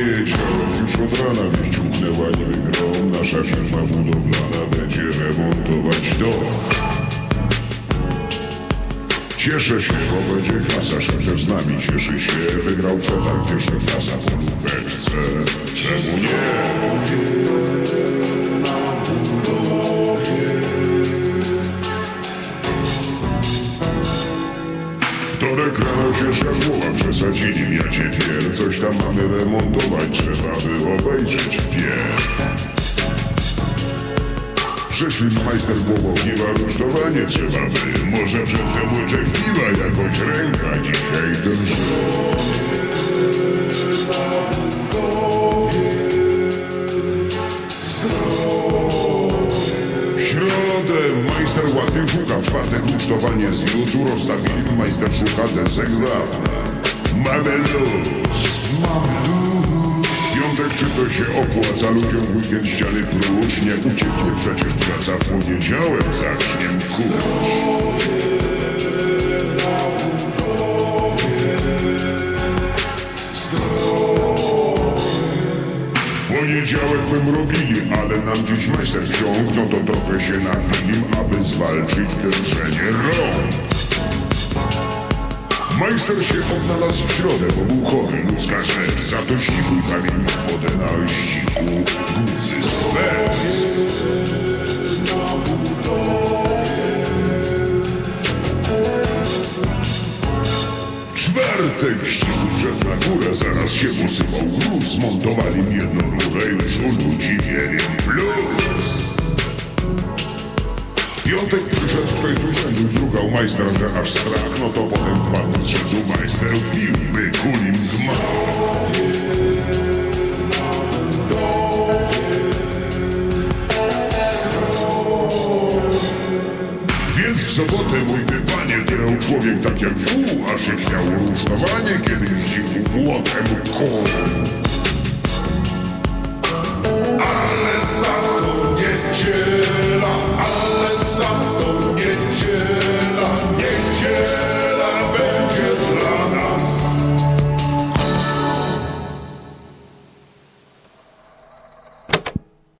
dzieje już od rana Wieść uchnęła niby Nasza firma budowlana będzie remontować dom. Cieszę się, bo będzie kasa, szef z nami cieszy się. Wygrał co tam pierwsza klasa po lufeczce Wtorek rano ciężka głowa, przesadzili mnie cię Coś tam mamy remontować, trzeba by obejrzeć wpierw Przyszli majster Głowowniwa, rusztowanie trzeba by. Może przedtem łyczek piwa, jakoś ręka dzisiaj drży łatwiej szuka, w czwartek rusztowanie z wiócu Rozstawili, majster szuka desek wapna Mamy luz. W piątek czy to się opłaca? Ludziom w weekend ściany prócz Nie ucieknie przecież praca w poniedziałek zacznie kurz poniedziałek bym robili, ale nam dziś majster wciąg No to trochę się napili, aby zwalczyć drżenie rąk. Majster się odnalazł w środę, bo był chory, ludzka rzecz. Za to ścigł kamień wodę na W czwartek ścigł wszedł na górę, zaraz się posypał gruz. Montowali im jedną rurę, już u ludzi wieliem plus. W piątek przyszedł ktoś z urzędu, zrugał majster, że aż strach. No to potem padł z rzędu majster, pił, by kulim gmach w sobotę mój by panie człowiek tak jak fu, aż się chciało rusztowanie, kiedy jeździł młotem koło.